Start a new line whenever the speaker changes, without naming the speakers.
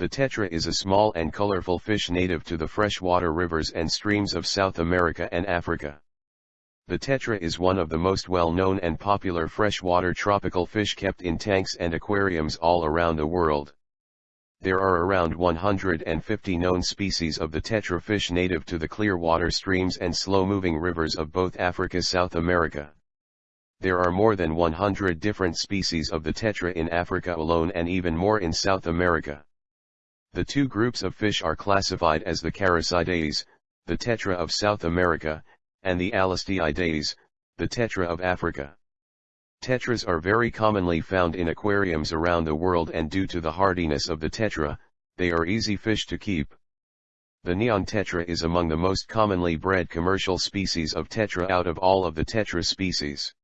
The tetra is a small and colorful fish native to the freshwater rivers and streams of South America and Africa. The tetra is one of the most well-known and popular freshwater tropical fish kept in tanks and aquariums all around the world. There are around 150 known species of the tetra fish native to the clear water streams and slow-moving rivers of both Africa South America. There are more than 100 different species of the tetra in Africa alone and even more in South America. The two groups of fish are classified as the Characidaes, the tetra of South America, and the Alestiidaes, the tetra of Africa. Tetras are very commonly found in aquariums around the world and due to the hardiness of the tetra, they are easy fish to keep. The neon tetra is among the most commonly bred commercial species of tetra out of all of the tetra species.